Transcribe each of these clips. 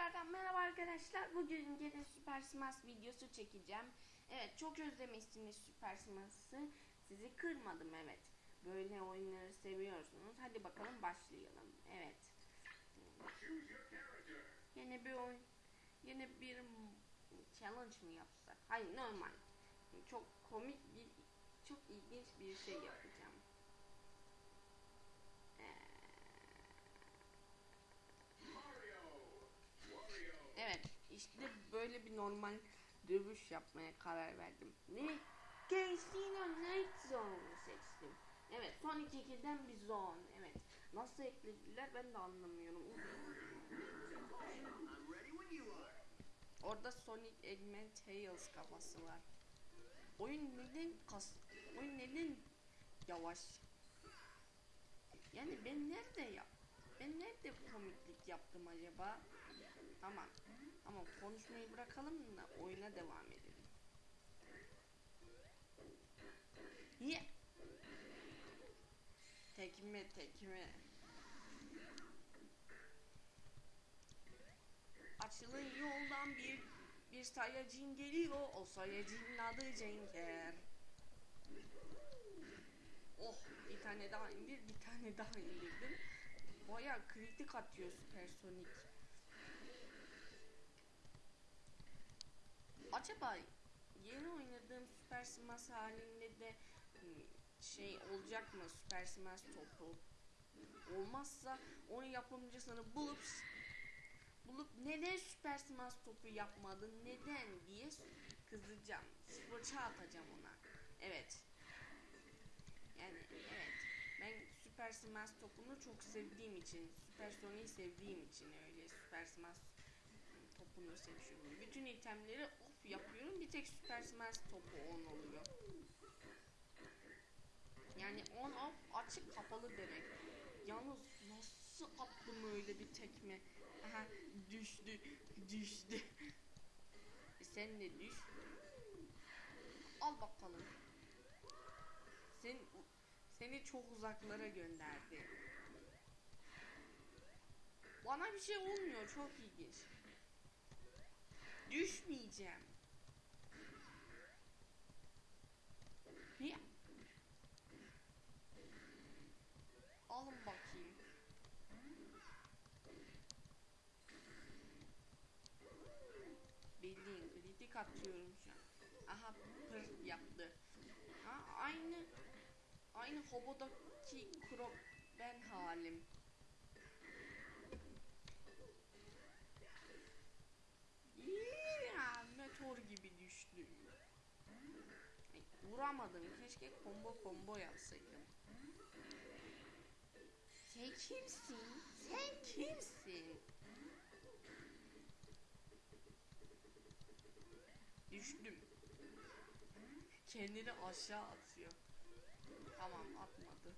Tekrardan merhaba arkadaşlar. Bugün yine Süper Smash videosu çekeceğim. Evet çok özlemişsiniz Süper Smash'ı. Sizi kırmadım evet. Böyle oyunları seviyorsunuz. Hadi bakalım başlayalım. Evet. Yine bir oyun. Yine bir challenge mı yapsak? Hayır normal. Çok komik bir çok ilginç bir şey yapacağım. İşte böyle bir normal dövüş yapmaya karar verdim. Ne? Casino Night Zone'u seçtim. Evet, Sonic 2'den bir zone. Evet. Nasıl eklediler ben de anlamıyorum. Orada Sonic Eggman Tails kafası var. Oyun neden kas oyun neden yavaş? Yani ben nerede yap? Ben nerede komiklik yaptım acaba? Tamam. Ama konuşmayı bırakalım da oyuna devam edelim. Ye. Tekme tekme. Açılın yoldan bir bir sayacın geliyor. O sayacın adı Cenker. Oh bir tane daha indir bir tane daha indirdim. Baya kritik atıyor Supersonic. Acaba yeni oynadığım Super Smash halinde de hmm, şey olacak mı Super Smash topu? Olmazsa onun yapımcısını bulup bulup neden Super Smash topu yapmadın neden diye kızacağım. Fırça atacağım ona. Evet. Yani evet. Ben Super Smash topunu çok sevdiğim için, Super Sonic'i sevdiğim için öyle Super Smash topunu seçiyorum. Bütün itemleri off yapıyorum. Bir tek Super Smash topu on oluyor. Yani on off açık kapalı demek. Yalnız nasıl attım öyle bir tekme? Aha düştü düştü. E sen de düş. Al bakalım. Sen seni çok uzaklara gönderdi. Bana bir şey olmuyor çok ilginç. Düşmeyeceğim. Niye? Alın bakayım. Bildiğin kritik atıyorum şu an. Aha pır yaptı. Ha, aynı aynı Hobo'daki Krop ben halim. Ya, meteor gibi düştüm. Vuramadım. Keşke combo combo yapsaydım. Sen kimsin? Sen kimsin? Düştüm. Kendini aşağı atıyor. Tamam atmadı.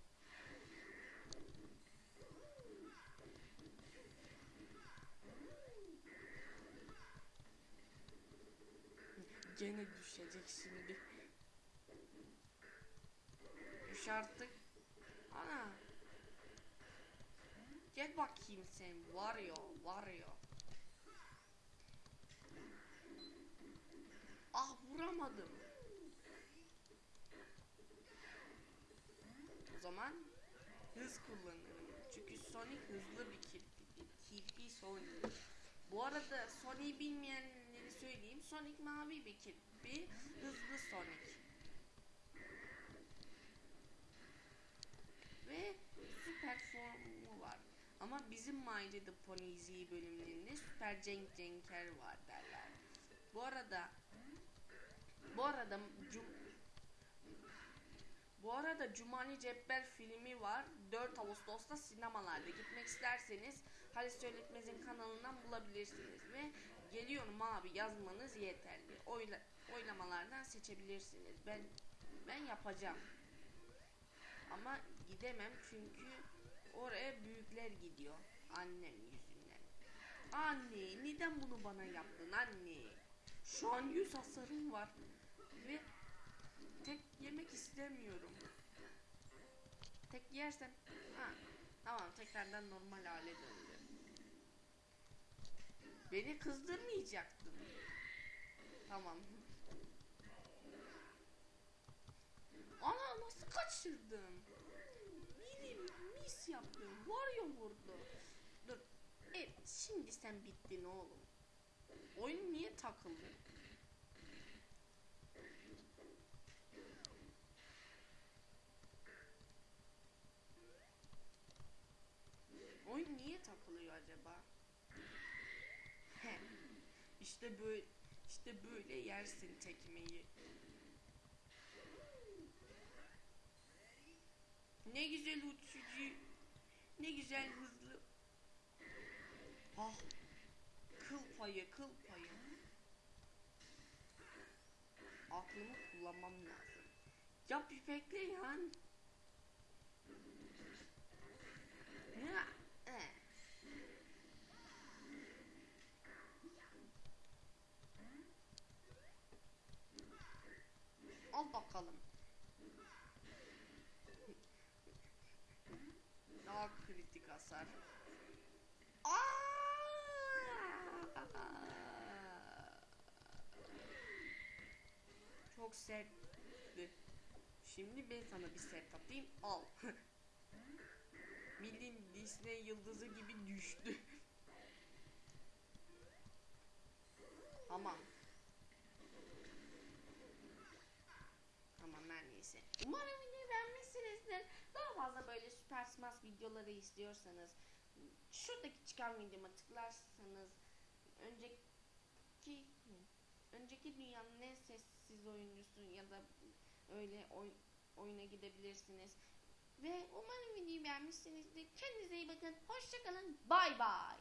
Gene düşecek şimdi. Düş artık. Ana. Gel bakayım sen. Varıyor, varıyor. Ah vuramadım. Zaman hız kullanırım. Çünkü Sonic hızlı bir kirpi. Kirpi Sonic. Bu arada Sonic'i bilmeyenleri söyleyeyim. Sonic mavi bir kirpi. Hızlı Sonic. Ve süper formu var. Ama bizim My Little Pony Z bölümlerinde Süper Cenk Cenker var derler. Bu arada bu arada bu arada Cumali Cebber filmi var. 4 Ağustos'ta sinemalarda. Gitmek isterseniz Halis Söyletmez'in kanalından bulabilirsiniz. Ve geliyorum abi yazmanız yeterli. Oyla, oylamalardan seçebilirsiniz. Ben ben yapacağım. Ama gidemem çünkü oraya büyükler gidiyor. Annem yüzünden. Anne neden bunu bana yaptın anne? Şu an yüz hasarım var. Ve tek yemek istemiyorum. Tek yersen ha tamam tekrardan normal hale döndü. Beni kızdırmayacaktın. Tamam. Ana nasıl kaçırdım? Milim mis yaptım. Wario vurdu. Dur. Evet şimdi sen bittin oğlum. Oyun niye takıldı? Niye takılıyor acaba? İşte böyle işte böyle yersin tekmeyi. Ne güzel uçucu. Ne güzel hızlı. Ah. Kıl payı, kıl payı. Aklımı kullanmam lazım. Ya bir bekle ya. Ya. eh. Al bakalım. Daha kritik hasar. Aa! Çok sertti. Şimdi ben sana bir sert atayım. Al. Bildiğin Disney yıldızı gibi düştü. Tamam. Tamam her neyse. Umarım videoyu beğenmişsinizdir. Daha fazla böyle Süper Smash videoları istiyorsanız şuradaki çıkan videoma tıklarsanız önceki önceki dünyanın en sessiz oyuncusu ya da öyle oy, oyuna gidebilirsiniz. Ve umarım videoyu beğenmişsinizdir. Kendinize iyi bakın. Hoşçakalın. Bay bay.